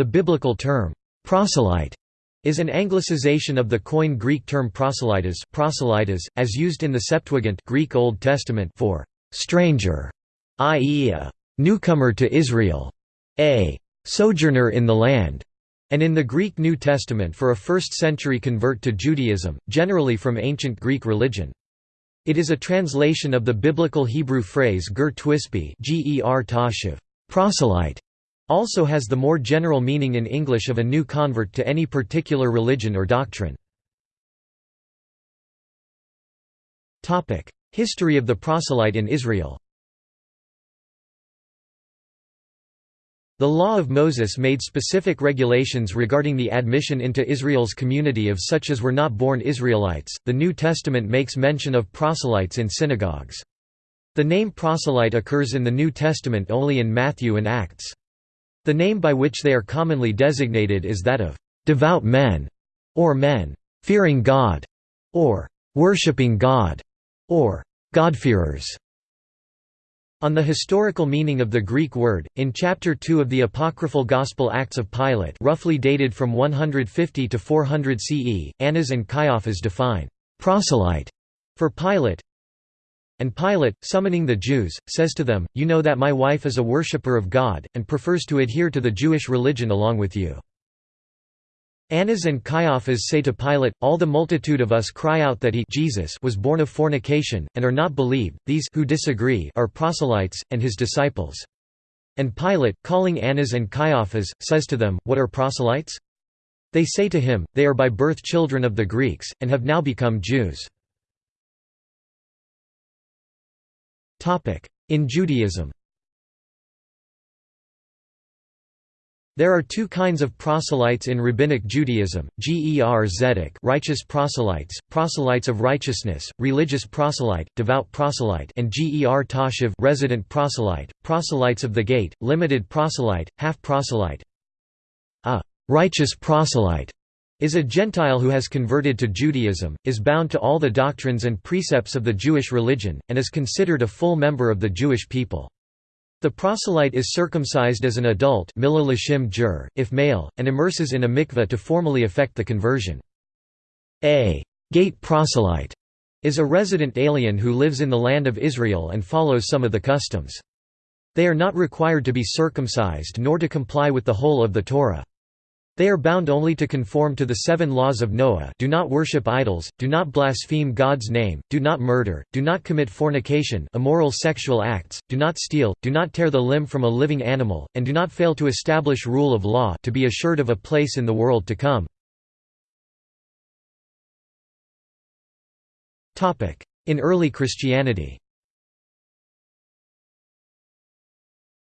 The biblical term, proselyte, is an anglicization of the Koine Greek term proselytes, proselytes as used in the Septuagint Greek Old Testament for stranger, i.e. a newcomer to Israel, a sojourner in the land, and in the Greek New Testament for a first-century convert to Judaism, generally from ancient Greek religion. It is a translation of the biblical Hebrew phrase ger twispi proselyte, also has the more general meaning in English of a new convert to any particular religion or doctrine. History of the proselyte in Israel The Law of Moses made specific regulations regarding the admission into Israel's community of such as were not born Israelites. The New Testament makes mention of proselytes in synagogues. The name proselyte occurs in the New Testament only in Matthew and Acts. The name by which they are commonly designated is that of devout men, or men fearing God, or worshipping God, or God-fearers. On the historical meaning of the Greek word, in Chapter 2 of the apocryphal Gospel Acts of Pilate roughly dated from 150 to 400 CE, Annas and Caiaphas define «proselyte» for Pilate, and Pilate, summoning the Jews, says to them, You know that my wife is a worshipper of God, and prefers to adhere to the Jewish religion along with you. Annas and Caiaphas say to Pilate, All the multitude of us cry out that he Jesus was born of fornication, and are not believed, these who disagree are proselytes, and his disciples. And Pilate, calling Annas and Caiaphas, says to them, What are proselytes? They say to him, They are by birth children of the Greeks, and have now become Jews. In Judaism. There are two kinds of proselytes in Rabbinic Judaism, Ger Zedek righteous proselytes, proselytes of righteousness, religious proselyte, devout proselyte and Ger Toshav resident proselyte, proselytes of the gate, limited proselyte, half proselyte. A righteous proselyte is a Gentile who has converted to Judaism, is bound to all the doctrines and precepts of the Jewish religion, and is considered a full member of the Jewish people. The proselyte is circumcised as an adult if male, and immerses in a mikveh to formally effect the conversion. A gate proselyte is a resident alien who lives in the land of Israel and follows some of the customs. They are not required to be circumcised nor to comply with the whole of the Torah. They are bound only to conform to the seven laws of Noah do not worship idols, do not blaspheme God's name, do not murder, do not commit fornication immoral sexual acts, do not steal, do not tear the limb from a living animal, and do not fail to establish rule of law to be assured of a place in the world to come. In early Christianity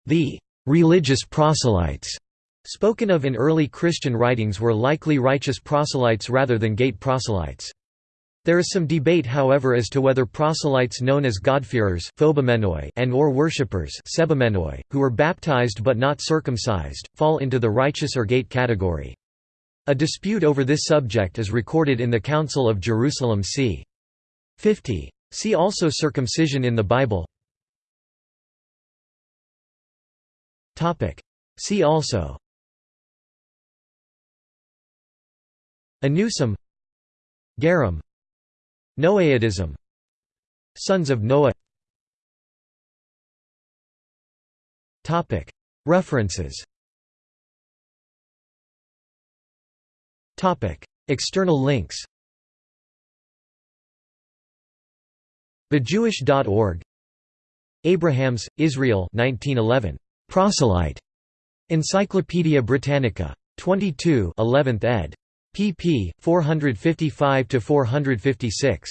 The «religious proselytes» spoken of in early Christian writings were likely righteous proselytes rather than gate proselytes. There is some debate however as to whether proselytes known as God-fearers and or worshippers who were baptized but not circumcised, fall into the righteous or gate category. A dispute over this subject is recorded in the Council of Jerusalem c. 50. See also circumcision in the Bible See also Anusim Gerim Noahidism Sons of Noah. Topic. References. Topic. External links. TheJewish.org Abrahams, Israel 1911. Proselyte. Encyclopædia Britannica. 22 11th ed pp. 455–456.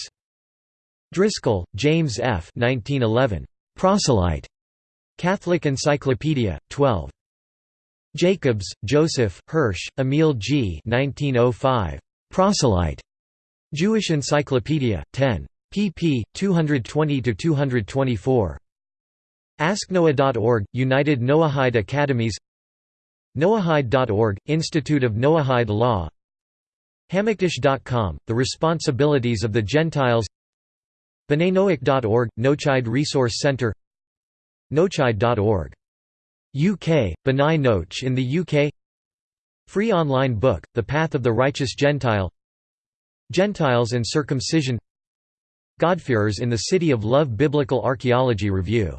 Driscoll, James F. 1911. Proselyte. Catholic Encyclopedia, 12. Jacobs, Joseph, Hirsch, Emil G. 1905. Proselyte. Jewish Encyclopedia, 10. pp. 220–224. AskNoah.org, United Noahide Academies Noahide.org, Institute of Noahide Law Hamakdash.com, The Responsibilities of the Gentiles. B'naiNoach.org, Nochide Resource Center. Nochide.org. UK, Noach in the UK Free online book, The Path of the Righteous Gentile. Gentiles and Circumcision. Godfearers in the City of Love Biblical Archaeology Review